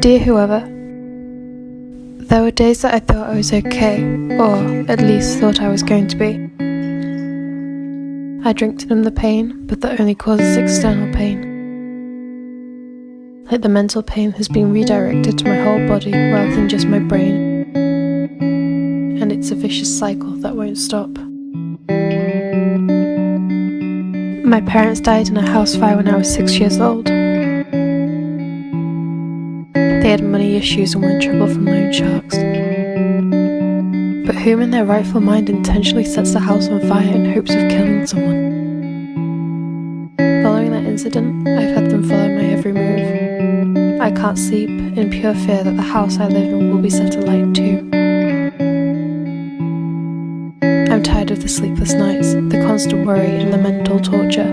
Dear whoever, there were days that I thought I was okay, or at least thought I was going to be. I drink to numb the pain, but that only causes external pain. Like the mental pain has been redirected to my whole body rather than just my brain. And it's a vicious cycle that won't stop. My parents died in a house fire when I was six years old. They had money issues and were in trouble from loan sharks. But whom in their rightful mind intentionally sets the house on fire in hopes of killing someone? Following that incident, I've had them follow my every move. I can't sleep in pure fear that the house I live in will be set alight too. I'm tired of the sleepless nights, the constant worry, and the mental torture.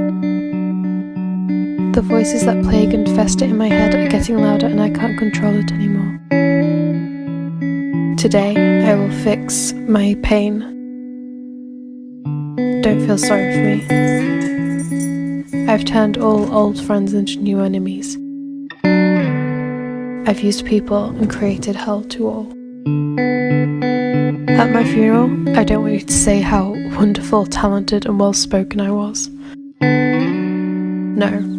The voices that plague and fester in my head are getting louder and I can't control it anymore. Today, I will fix my pain. Don't feel sorry for me. I've turned all old friends into new enemies. I've used people and created hell to all. At my funeral, I don't want you to say how wonderful, talented, and well spoken I was. No.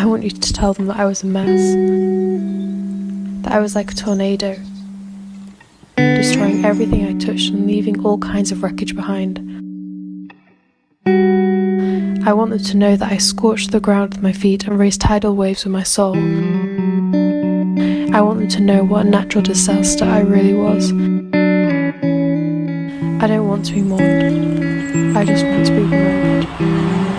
I want you to tell them that I was a mess. That I was like a tornado, destroying everything I touched and leaving all kinds of wreckage behind. I want them to know that I scorched the ground with my feet and raised tidal waves with my soul. I want them to know what a natural disaster I really was. I don't want to be mourned. I just want to be remembered.